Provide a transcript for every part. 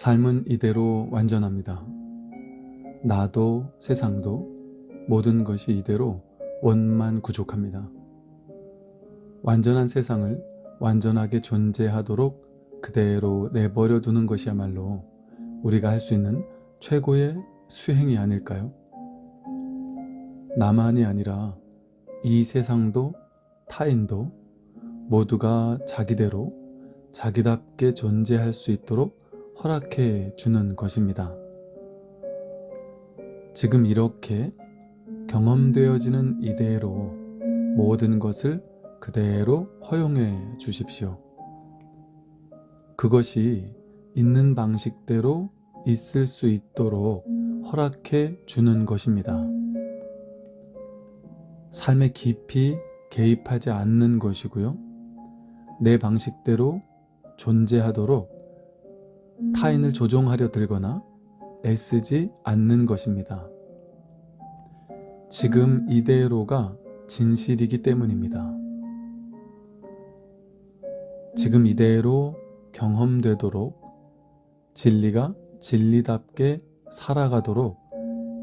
삶은 이대로 완전합니다. 나도 세상도 모든 것이 이대로 원만 구족합니다. 완전한 세상을 완전하게 존재하도록 그대로 내버려 두는 것이야말로 우리가 할 수 있는 최고의 수행이 아닐까요? 나만이 아니라 이 세상도 타인도 모두가 자기대로 자기답게 존재할 수 있도록 허락해 주는 것입니다. 지금 이렇게 경험되어지는 이대로 모든 것을 그대로 허용해 주십시오. 그것이 있는 방식대로 있을 수 있도록 허락해 주는 것입니다. 삶에 깊이 개입하지 않는 것이고요. 내 방식대로 존재하도록 타인을 조종하려 들거나 애쓰지 않는 것입니다. 지금 이대로가 진실이기 때문입니다. 지금 이대로 경험되도록 진리가 진리답게 살아가도록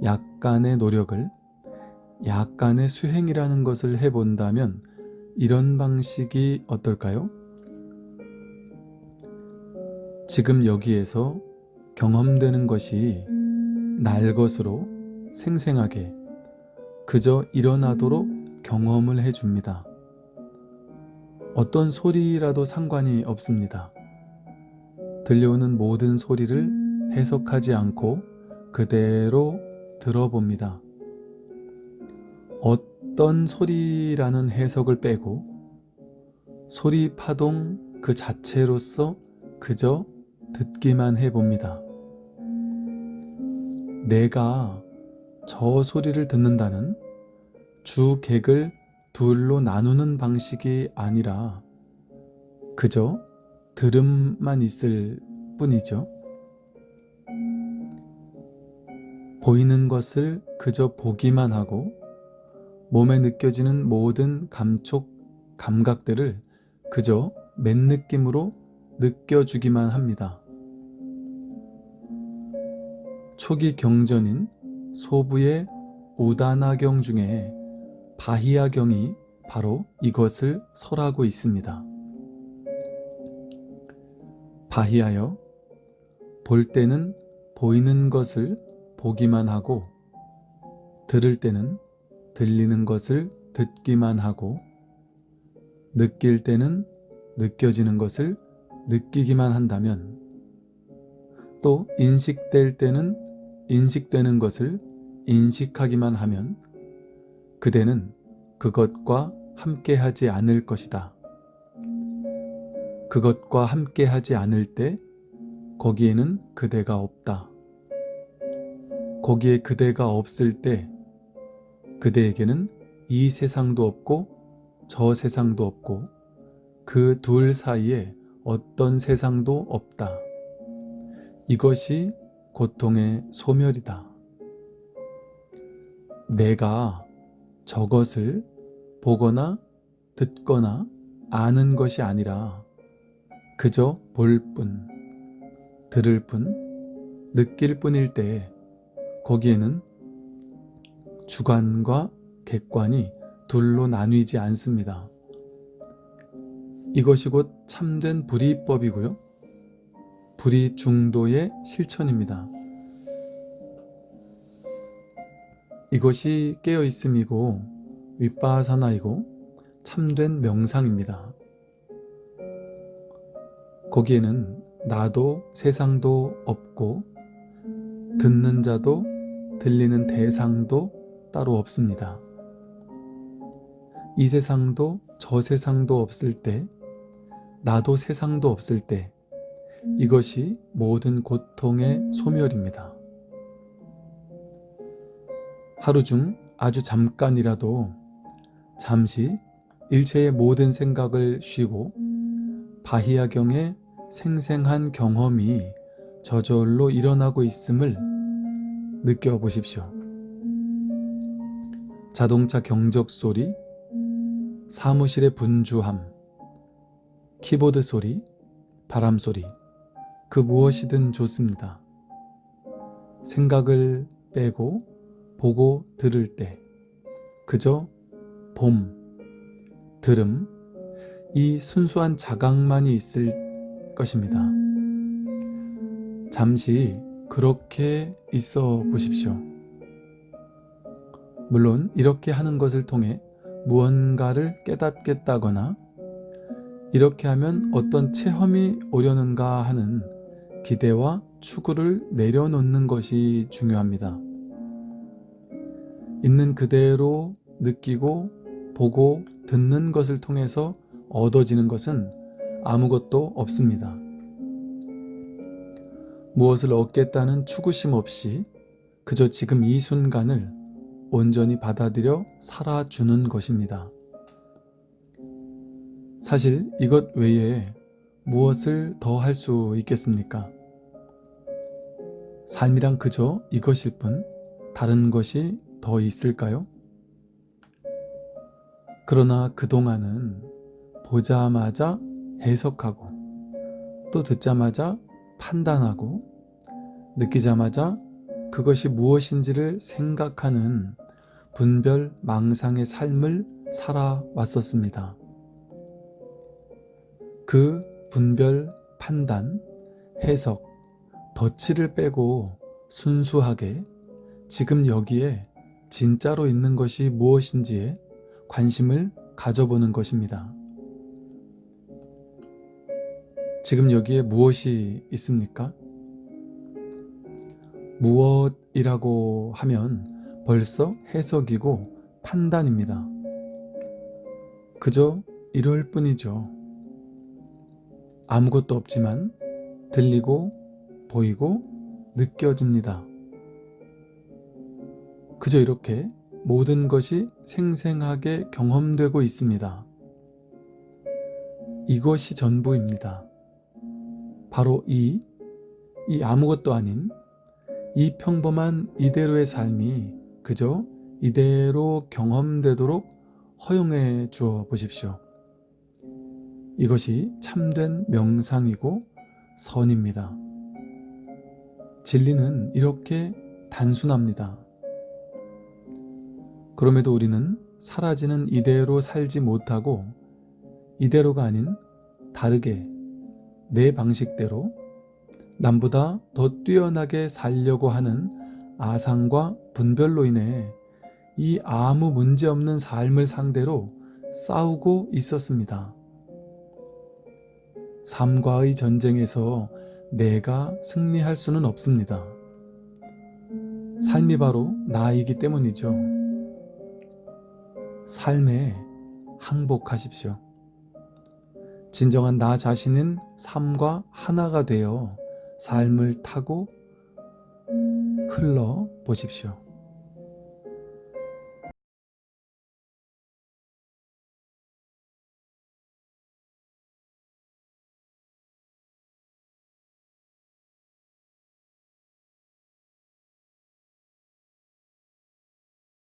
약간의 노력을 약간의 수행이라는 것을 해본다면 이런 방식이 어떨까요? 지금 여기에서 경험되는 것이 날 것으로 생생하게 그저 일어나도록 경험을 해줍니다. 어떤 소리라도 상관이 없습니다. 들려오는 모든 소리를 해석하지 않고 그대로 들어봅니다. 어떤 소리라는 해석을 빼고 소리 파동 그 자체로서 그저 듣기만 해봅니다. 내가 저 소리를 듣는다는 주객을 둘로 나누는 방식이 아니라 그저 들음만 있을 뿐이죠. 보이는 것을 그저 보기만 하고 몸에 느껴지는 모든 감촉, 감각들을 그저 맨 느낌으로 느껴주기만 합니다. 초기 경전인 소부의 우다나경 중에 바히야경이 바로 이것을 설하고 있습니다. 바히하여 볼 때는 보이는 것을 보기만 하고 들을 때는 들리는 것을 듣기만 하고 느낄 때는 느껴지는 것을 느끼기만 한다면 또 인식될 때는 인식되는 것을 인식하기만 하면 그대는 그것과 함께하지 않을 것이다. 그것과 함께하지 않을 때 거기에는 그대가 없다. 거기에 그대가 없을 때 그대에게는 이 세상도 없고 저 세상도 없고 그 둘 사이에 어떤 세상도 없다. 이것이 고통의 소멸이다. 내가 저것을 보거나 듣거나 아는 것이 아니라 그저 볼 뿐, 들을 뿐, 느낄 뿐일 때 거기에는 주관과 객관이 둘로 나뉘지 않습니다. 이것이 곧 참된 불이법이고요. 불이 중도의 실천입니다. 이것이 깨어있음이고 윗바사나이고 참된 명상입니다. 거기에는 나도 세상도 없고 듣는 자도 들리는 대상도 따로 없습니다. 이 세상도 저 세상도 없을 때 나도 세상도 없을 때 이것이 모든 고통의 소멸입니다. 하루 중 아주 잠깐이라도 잠시 일체의 모든 생각을 쉬고 바히야경의 생생한 경험이 저절로 일어나고 있음을 느껴보십시오. 자동차 경적 소리, 사무실의 분주함, 키보드 소리, 바람 소리, 그 무엇이든 좋습니다. 생각을 빼고 보고 들을 때 그저 봄, 들음, 이 순수한 자각만이 있을 것입니다. 잠시 그렇게 있어 보십시오. 물론 이렇게 하는 것을 통해 무언가를 깨닫겠다거나 이렇게 하면 어떤 체험이 오려는가 하는 기대와 추구를 내려놓는 것이 중요합니다. 있는 그대로 느끼고 보고 듣는 것을 통해서 얻어지는 것은 아무것도 없습니다. 무엇을 얻겠다는 추구심 없이 그저 지금 이 순간을 온전히 받아들여 살아주는 것입니다. 사실 이것 외에 무엇을 더 할 수 있겠습니까? 삶이란 그저 이것일 뿐 다른 것이 더 있을까요? 그러나 그동안은 보자마자 해석하고 또 듣자마자 판단하고 느끼자마자 그것이 무엇인지를 생각하는 분별 망상의 삶을 살아왔었습니다. 그 분별, 판단, 해석, 덧칠을 빼고 순수하게 지금 여기에 진짜로 있는 것이 무엇인지에 관심을 가져보는 것입니다. 지금 여기에 무엇이 있습니까? 무엇이라고 하면 벌써 해석이고 판단입니다. 그저 이럴 뿐이죠. 아무것도 없지만 들리고 보이고 느껴집니다. 그저 이렇게 모든 것이 생생하게 경험되고 있습니다. 이것이 전부입니다. 바로 이, 이 아무것도 아닌 이 평범한 이대로의 삶이 그저 이대로 경험되도록 허용해 주어 보십시오. 이것이 참된 명상이고 선입니다. 진리는 이렇게 단순합니다. 그럼에도 우리는 사라지는 이대로 살지 못하고 이대로가 아닌 다르게 내 방식대로 남보다 더 뛰어나게 살려고 하는 아상과 분별로 인해 이 아무 문제 없는 삶을 상대로 싸우고 있었습니다. 삶과의 전쟁에서 내가 승리할 수는 없습니다. 삶이 바로 나이기 때문이죠. 삶에 항복하십시오. 진정한 나 자신은 삶과 하나가 되어 삶을 타고 흘러 보십시오.